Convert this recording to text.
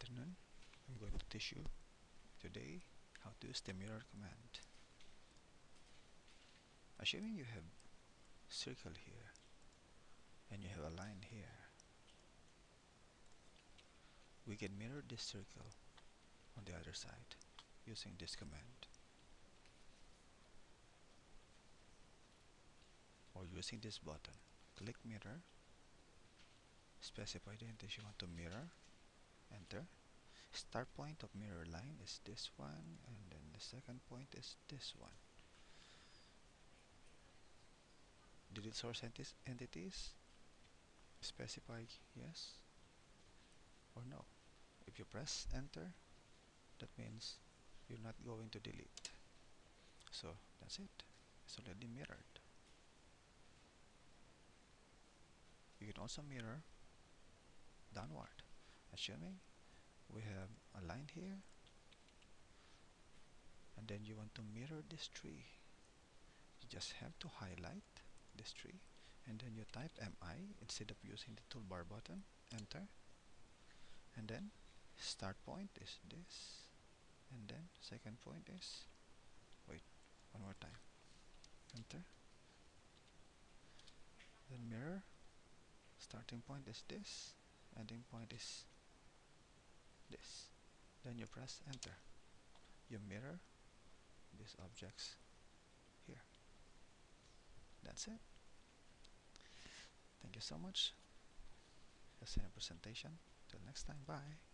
afternoon. I'm going to teach you today how to use the mirror command. Assuming you have circle here and you have a line here, we can mirror this circle on the other side using this command or using this button. Click mirror, specify the entities you want to mirror, enter start point of mirror line is this one and then the second point is this one. Delete source enti entities? Specify yes or no. If you press enter that means you're not going to delete. So that's it. It's already mirrored. You can also mirror downward. Assuming we have a line here. And then you want to mirror this tree. You just have to highlight this tree. And then you type MI instead of using the toolbar button. Enter. And then start point is this. And then second point is wait one more time. Enter. Then mirror. Starting point is this. Ending point is this. Then you press enter. You mirror these objects here. That's it. Thank you so much. That's a presentation. Till next time. Bye